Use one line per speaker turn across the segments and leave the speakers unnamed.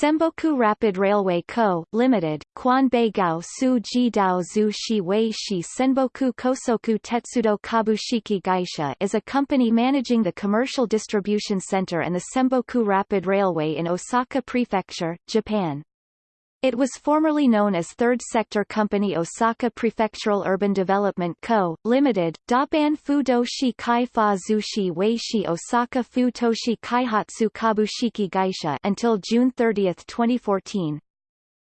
Semboku Rapid Railway Co., Limited, Kwanbei Gao Su Ji Dao Zhu Shi Wei Shi Senboku Kosoku Tetsudo Kabushiki Gaisha is a company managing the commercial distribution center and the Semboku Rapid Railway in Osaka Prefecture, Japan. It was formerly known as Third Sector Company Osaka Prefectural Urban Development Co., Limited, Daban Fudoshi Kai Fa Zushi Weishi Osaka Futoshi Kaihatsu Kabushiki Gaisha until June 30, 2014.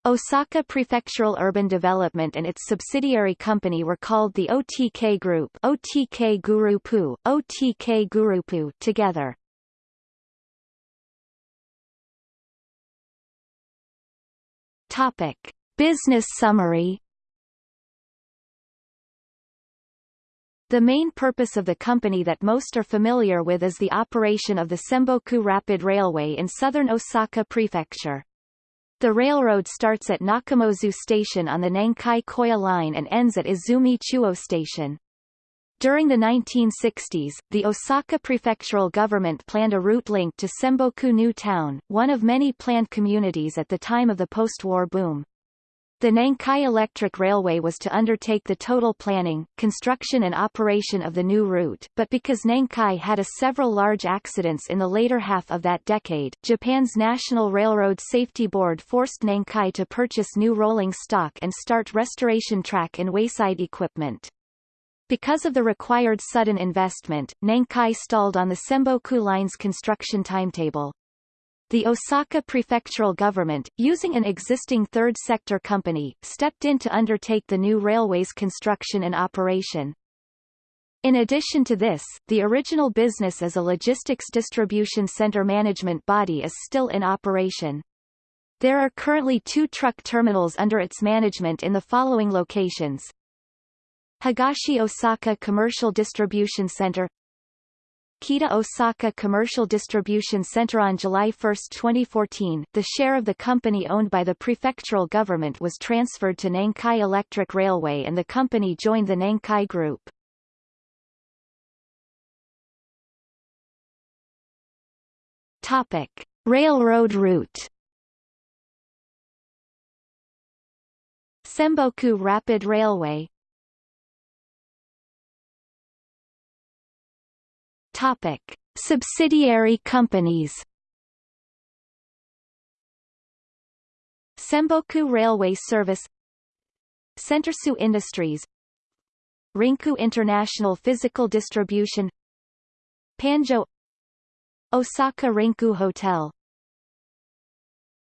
Osaka Prefectural Urban Development and its subsidiary company were called the OTK Group OTK Gurupu, OTK Gurupu together. Topic. Business summary The main purpose of the company that most are familiar with is the operation of the Semboku Rapid Railway in southern Osaka Prefecture. The railroad starts at Nakamozu Station on the Nankai Koya Line and ends at Izumi Chuo Station. During the 1960s, the Osaka prefectural government planned a route link to Semboku New Town, one of many planned communities at the time of the post-war boom. The Nankai Electric Railway was to undertake the total planning, construction and operation of the new route, but because Nankai had a several large accidents in the later half of that decade, Japan's National Railroad Safety Board forced Nankai to purchase new rolling stock and start restoration track and wayside equipment. Because of the required sudden investment, Nankai stalled on the Semboku Line's construction timetable. The Osaka prefectural government, using an existing third sector company, stepped in to undertake the new railway's construction and operation. In addition to this, the original business as a logistics distribution center management body is still in operation. There are currently two truck terminals under its management in the following locations, Higashi Osaka Commercial Distribution Center Kita Osaka Commercial Distribution Center On July 1, 2014, the share of the company owned by the prefectural government was transferred to Nankai Electric Railway and the company joined the Nankai Group. Topic. Railroad route Semboku Rapid Railway Topic: Subsidiary companies. Semboku Railway Service Centersu Industries Rinku International Physical Distribution Panjo Osaka Rinku Hotel